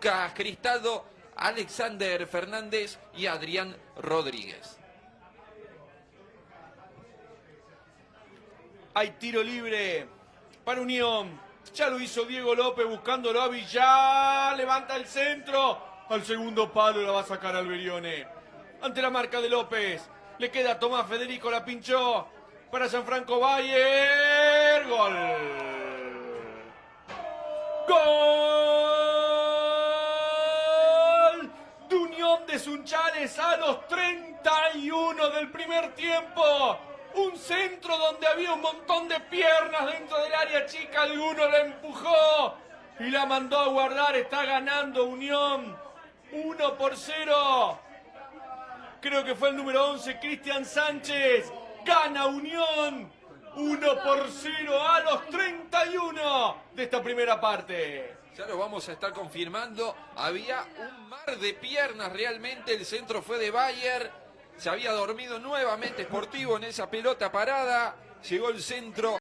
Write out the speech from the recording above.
Lucas Cristaldo, Alexander Fernández y Adrián Rodríguez. Hay tiro libre para Unión. Ya lo hizo Diego López buscándolo a Villar. Levanta el centro. Al segundo palo la va a sacar Alberione. Ante la marca de López. Le queda Tomás Federico, la pinchó. Para Gianfranco Bayer. Gol. Gol Unión de Sunchales a los 31 del primer tiempo. Un centro donde había un montón de piernas dentro del área chica. Alguno la empujó y la mandó a guardar. Está ganando Unión. 1 por 0. Creo que fue el número 11, Cristian Sánchez. Gana Unión. 1 por 0 a los 31 de esta primera parte. Ya lo vamos a estar confirmando. Había un mar de piernas realmente. El centro fue de Bayer. Se había dormido nuevamente Sportivo en esa pelota parada. Llegó el centro.